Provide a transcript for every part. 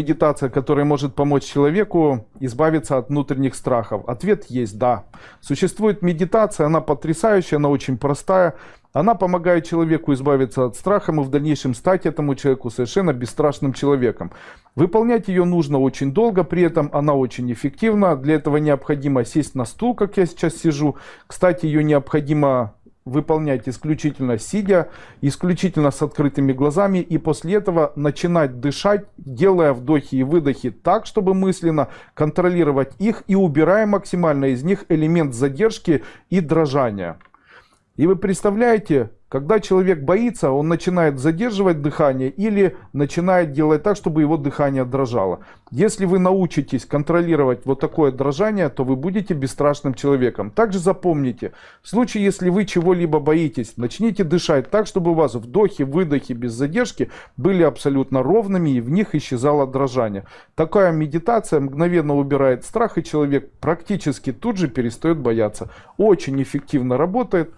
медитация, которая может помочь человеку избавиться от внутренних страхов? Ответ есть да. Существует медитация, она потрясающая, она очень простая. Она помогает человеку избавиться от страха и в дальнейшем стать этому человеку совершенно бесстрашным человеком. Выполнять ее нужно очень долго, при этом она очень эффективна. Для этого необходимо сесть на стул, как я сейчас сижу. Кстати, ее необходимо выполнять исключительно сидя, исключительно с открытыми глазами и после этого начинать дышать, делая вдохи и выдохи так, чтобы мысленно контролировать их и убирая максимально из них элемент задержки и дрожания. И вы представляете, когда человек боится, он начинает задерживать дыхание или начинает делать так, чтобы его дыхание дрожало. Если вы научитесь контролировать вот такое дрожание, то вы будете бесстрашным человеком. Также запомните, в случае, если вы чего-либо боитесь, начните дышать так, чтобы у вас вдохи, выдохи без задержки были абсолютно ровными и в них исчезало дрожание. Такая медитация мгновенно убирает страх и человек практически тут же перестает бояться. Очень эффективно работает.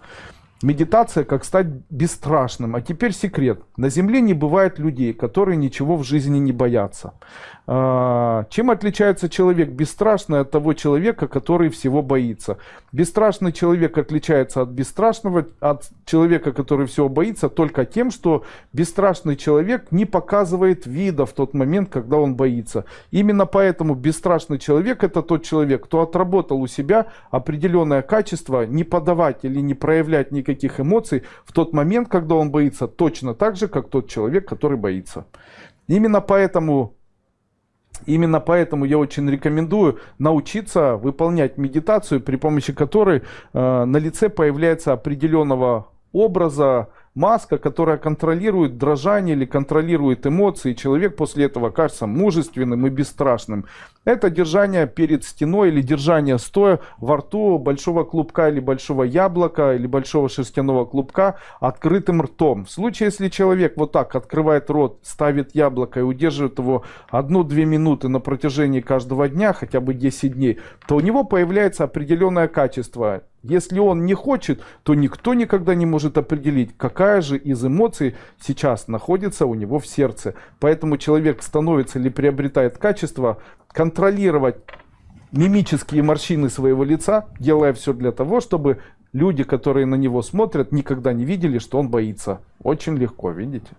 Медитация, как стать бесстрашным. А теперь секрет. На Земле не бывает людей, которые ничего в жизни не боятся. А, чем отличается человек бесстрашный от того человека, который всего боится? Бесстрашный человек отличается от бесстрашного, от человека, который всего боится, только тем, что бесстрашный человек не показывает вида в тот момент, когда он боится. Именно поэтому бесстрашный человек это тот человек, кто отработал у себя определенное качество не подавать или не проявлять никаких эмоций в тот момент, когда он боится, точно так же, как тот человек, который боится. Именно поэтому Именно поэтому я очень рекомендую научиться выполнять медитацию, при помощи которой э, на лице появляется определенного образа, маска, которая контролирует дрожание или контролирует эмоции. Человек после этого кажется мужественным и бесстрашным. Это держание перед стеной или держание стоя во рту большого клубка или большого яблока или большого шерстяного клубка открытым ртом. В случае, если человек вот так открывает рот, ставит яблоко и удерживает его 1-2 минуты на протяжении каждого дня, хотя бы 10 дней, то у него появляется определенное качество. Если он не хочет, то никто никогда не может определить, какая же из эмоций сейчас находится у него в сердце. Поэтому человек становится или приобретает качество контролировать мимические морщины своего лица, делая все для того, чтобы люди, которые на него смотрят, никогда не видели, что он боится. Очень легко, видите?